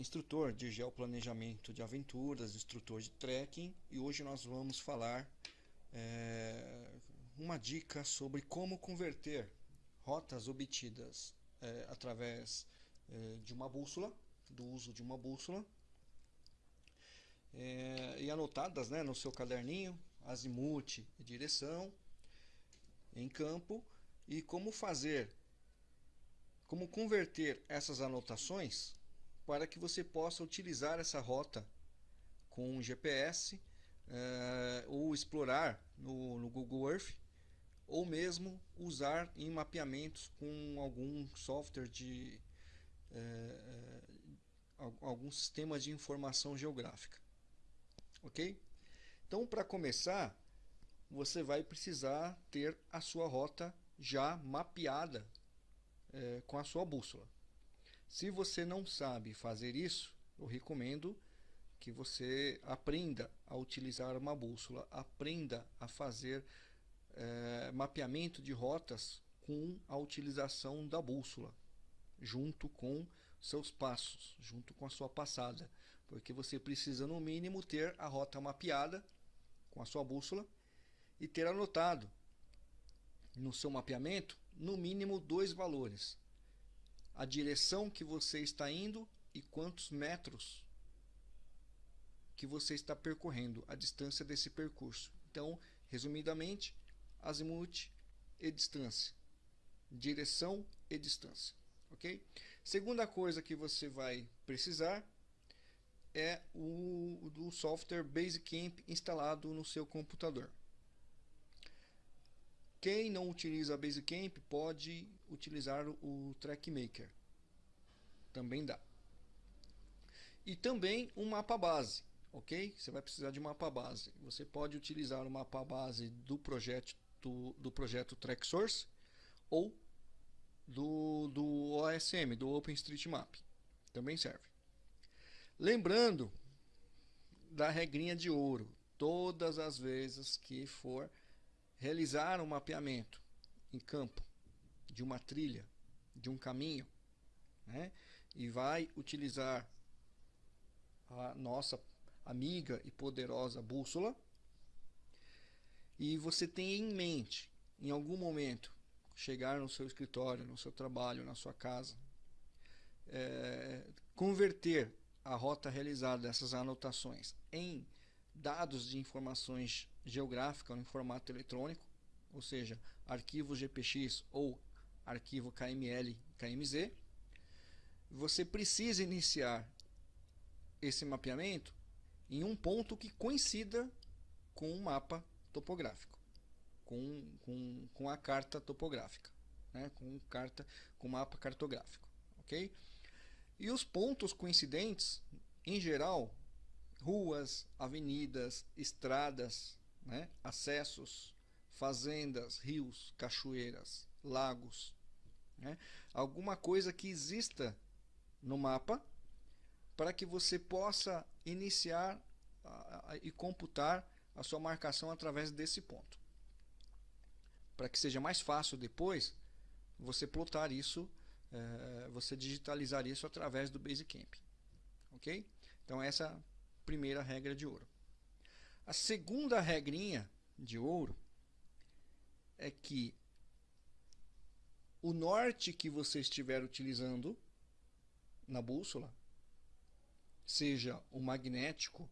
instrutor de geoplanejamento de aventuras, instrutor de trekking e hoje nós vamos falar é, uma dica sobre como converter rotas obtidas é, através é, de uma bússola, do uso de uma bússola é, e anotadas né, no seu caderninho, azimuth e direção em campo e como fazer como converter essas anotações para que você possa utilizar essa rota com GPS eh, ou explorar no, no, Google Earth ou mesmo usar em mapeamentos com algum software de eh, eh algum sistema de informação geográfica ok então para começar você vai precisar ter a sua rota já mapeada é, com a sua bússola. Se você não sabe fazer isso, eu recomendo que você aprenda a utilizar uma bússola, aprenda a fazer é, mapeamento de rotas com a utilização da bússola, junto com seus passos, junto com a sua passada, porque você precisa no mínimo ter a rota mapeada com a sua bússola e ter anotado no seu mapeamento no mínimo dois valores. A direção que você está indo e quantos metros que você está percorrendo, a distância desse percurso. Então, resumidamente, azimuth e distância. Direção e distância. Ok? Segunda coisa que você vai precisar é o do software Basecamp instalado no seu computador. Quem não utiliza Basecamp pode utilizar o TrackMaker. Também dá. E também um mapa base, ok? Você vai precisar de mapa base. Você pode utilizar o mapa base do projeto do, do projeto TrackSource ou do, do OSM, do OpenStreetMap. Também serve. Lembrando da regrinha de ouro. Todas as vezes que for realizar um mapeamento em campo de uma trilha, de um caminho, né? e vai utilizar a nossa amiga e poderosa bússola, e você tem em mente, em algum momento, chegar no seu escritório, no seu trabalho, na sua casa, é, converter a rota realizada dessas anotações em dados de informações geográficas em formato eletrônico, ou seja, arquivo GPX ou arquivo KML, KMZ, você precisa iniciar esse mapeamento em um ponto que coincida com um mapa topográfico, com, com, com a carta topográfica, né? com carta com mapa cartográfico, ok? E os pontos coincidentes, em geral, ruas, avenidas, estradas, né? acessos, fazendas, rios, cachoeiras, lagos. Né? Alguma coisa que exista no mapa para que você possa iniciar a, a, e computar a sua marcação através desse ponto. Para que seja mais fácil depois você plotar isso, é, você digitalizar isso através do Basecamp. Ok? Então essa primeira regra de ouro. A segunda regrinha de ouro é que o norte que você estiver utilizando na bússola, seja o magnético,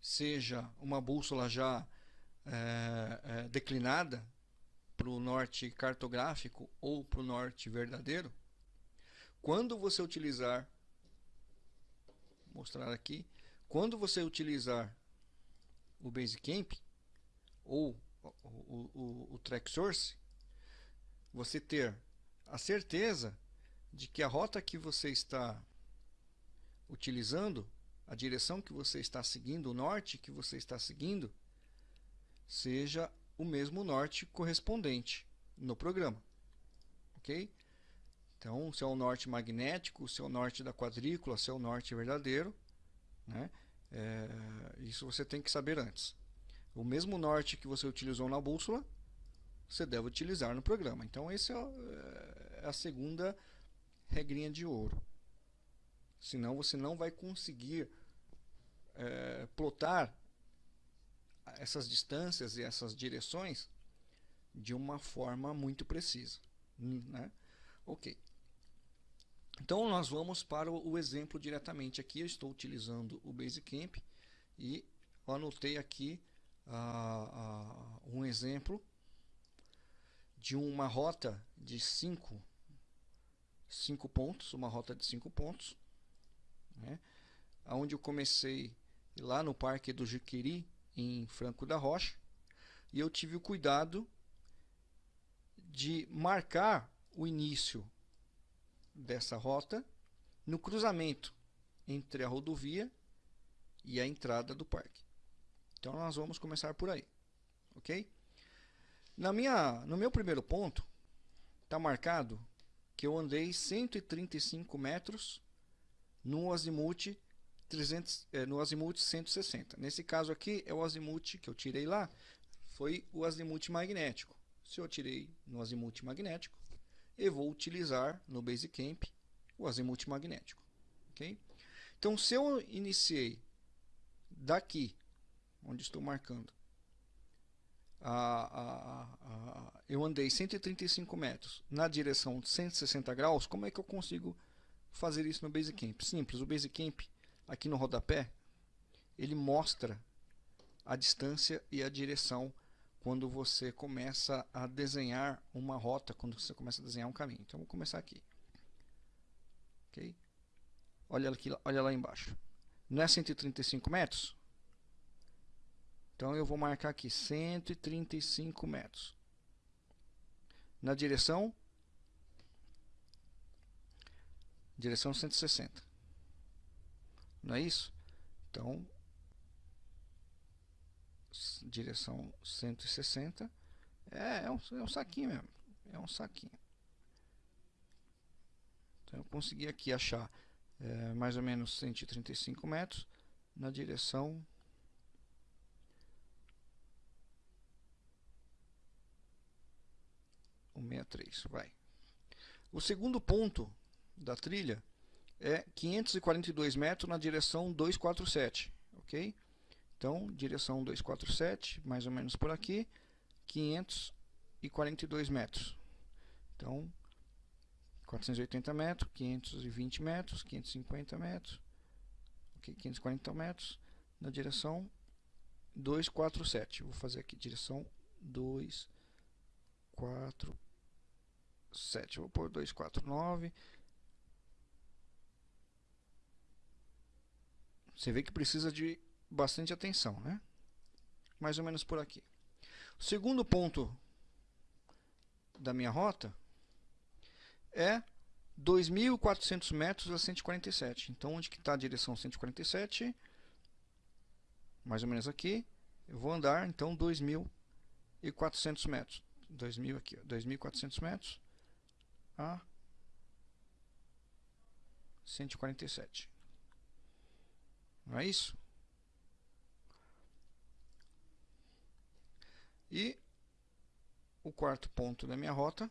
seja uma bússola já é, é, declinada para o norte cartográfico ou para o norte verdadeiro, quando você utilizar, mostrar aqui, quando você utilizar o Basecamp ou o, o, o, o Track Source, você ter a certeza de que a rota que você está utilizando, a direção que você está seguindo, o norte que você está seguindo, seja o mesmo norte correspondente no programa. Ok? Então, se é o norte magnético, se é o norte da quadrícula, se é o norte verdadeiro, né? É, isso você tem que saber antes. O mesmo norte que você utilizou na bússola, você deve utilizar no programa. Então, essa é, é a segunda regrinha de ouro. Senão você não vai conseguir é, plotar essas distâncias e essas direções de uma forma muito precisa. Né? Ok. Então nós vamos para o exemplo diretamente aqui. Eu estou utilizando o Basecamp e anotei aqui uh, uh, um exemplo de uma rota de 5 cinco, pontos, uma rota de 5 pontos, né? onde eu comecei lá no Parque do Jiquiri, em Franco da Rocha, e eu tive o cuidado de marcar o início dessa rota no cruzamento entre a rodovia e a entrada do parque. Então nós vamos começar por aí, ok? Na minha, no meu primeiro ponto está marcado que eu andei 135 metros no azimuth 300, é, no azimuth 160. Nesse caso aqui é o azimuth que eu tirei lá, foi o azimuth magnético. Se eu tirei no azimuth magnético, eu vou utilizar no Basecamp o azimuth magnético. Okay? Então, se eu iniciei daqui, onde estou marcando, a, a, a, eu andei 135 metros na direção de 160 graus, como é que eu consigo fazer isso no Basecamp? Simples, o Basecamp, aqui no rodapé, ele mostra a distância e a direção quando você começa a desenhar uma rota, quando você começa a desenhar um caminho. Então, vou começar aqui. Ok? Olha, aqui, olha lá embaixo. Não é 135 metros? Então, eu vou marcar aqui 135 metros. Na direção? Direção 160. Não é isso? Então, direção 160. É, é um, é um saquinho mesmo. É um saquinho. Então eu consegui aqui achar é, mais ou menos 135 metros na direção um 63, vai. O segundo ponto da trilha é 542 metros na direção 247, ok? Então, direção 247, mais ou menos por aqui, 542 metros. Então, 480 metros, 520 metros, 550 metros, okay, 540 metros, na direção 247. Vou fazer aqui, direção 247. Vou pôr 249. Você vê que precisa de bastante atenção, né? Mais ou menos por aqui. O segundo ponto da minha rota é 2.400 metros a 147. Então, onde que está a direção 147? Mais ou menos aqui. Eu vou andar, então, 2.400 metros. 2.000 aqui, 2.400 metros a 147. Não é isso? E o quarto ponto da minha rota,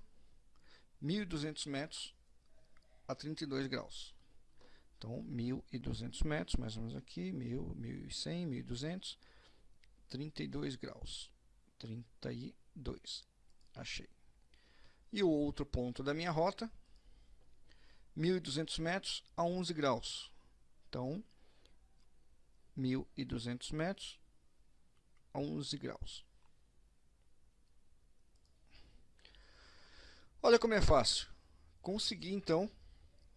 1.200 metros a 32 graus. Então, 1.200 metros, mais ou menos aqui, 1.000, 1.100, 1.200, 32 graus. 32. Achei. E o outro ponto da minha rota, 1.200 metros a 11 graus. Então, 1.200 metros a 11 graus. Olha como é fácil. Consegui então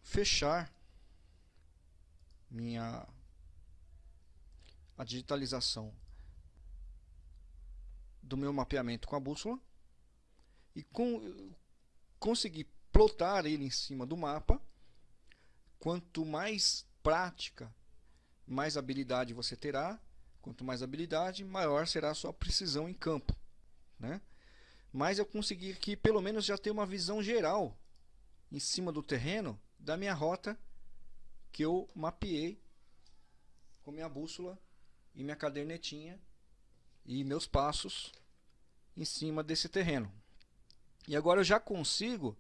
fechar minha a digitalização do meu mapeamento com a bússola e com, consegui plotar ele em cima do mapa. Quanto mais prática, mais habilidade você terá. Quanto mais habilidade, maior será a sua precisão em campo. Né? mas eu consegui aqui pelo menos já ter uma visão geral em cima do terreno da minha rota que eu mapeei com minha bússola e minha cadernetinha e meus passos em cima desse terreno. E agora eu já consigo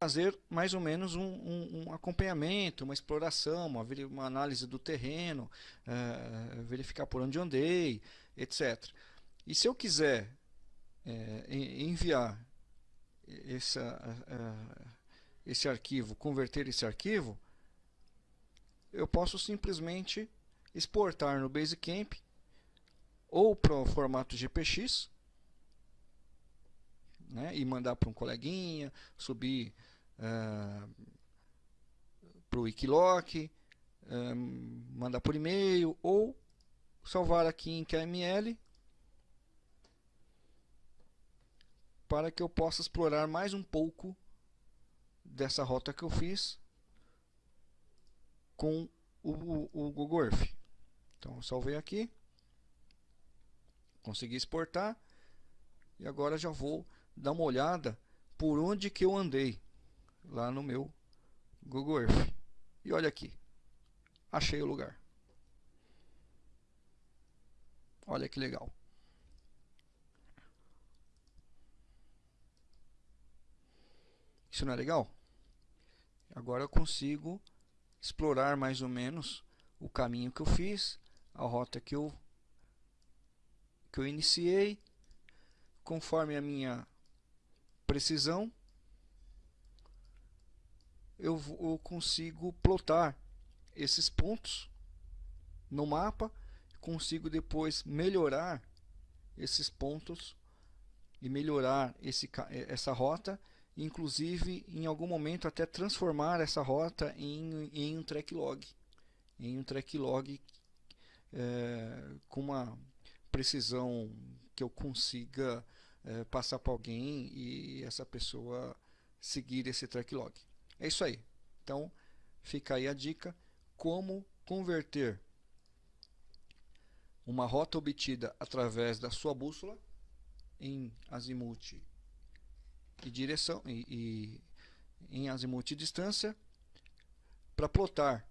fazer mais ou menos um, um, um acompanhamento, uma exploração, uma, uma análise do terreno, uh, verificar por onde andei, etc. E se eu quiser é, enviar essa, uh, esse arquivo, converter esse arquivo, eu posso simplesmente exportar no Basecamp ou para o formato GPX né, e mandar para um coleguinha, subir uh, para o Wikiloc, um, mandar por e-mail ou salvar aqui em KML para que eu possa explorar mais um pouco dessa rota que eu fiz com o, o, o Google Earth. Então, salvei aqui, consegui exportar e agora já vou dar uma olhada por onde que eu andei lá no meu Google Earth. E olha aqui, achei o lugar. Olha que legal. Isso não é legal? Agora eu consigo explorar mais ou menos o caminho que eu fiz, a rota que eu que eu iniciei, conforme a minha precisão, eu, eu consigo plotar esses pontos no mapa, consigo depois melhorar esses pontos e melhorar esse, essa rota, inclusive em algum momento até transformar essa rota em, em um track log, em um track log é, com uma precisão que eu consiga é, passar para alguém e essa pessoa seguir esse track log. É isso aí. Então, fica aí a dica como converter uma rota obtida através da sua bússola em azimuth e direção e, e em azimuth e distância para plotar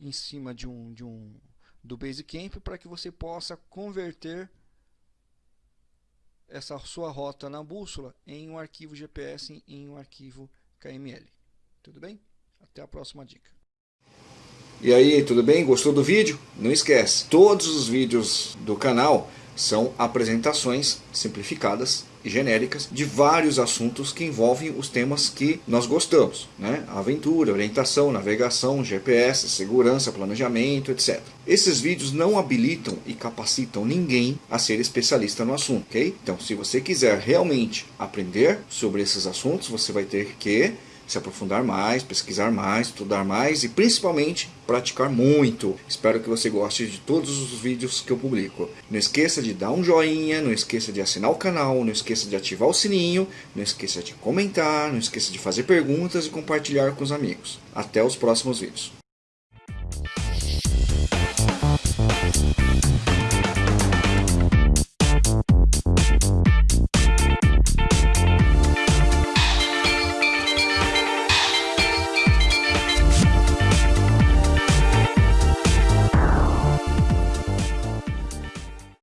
em cima de um de um do Basecamp para que você possa converter essa sua rota na bússola em um arquivo GPS em um arquivo KML. Tudo bem? Até a próxima dica. E aí, tudo bem? Gostou do vídeo? Não esquece, todos os vídeos do canal são apresentações simplificadas e genéricas de vários assuntos que envolvem os temas que nós gostamos, né? Aventura, orientação, navegação, GPS, segurança, planejamento, etc. Esses vídeos não habilitam e capacitam ninguém a ser especialista no assunto, ok? Então, se você quiser realmente aprender sobre esses assuntos, você vai ter que se aprofundar mais, pesquisar mais, estudar mais e principalmente praticar muito. Espero que você goste de todos os vídeos que eu publico. Não esqueça de dar um joinha, não esqueça de assinar o canal, não esqueça de ativar o sininho, não esqueça de comentar, não esqueça de fazer perguntas e compartilhar com os amigos. Até os próximos vídeos.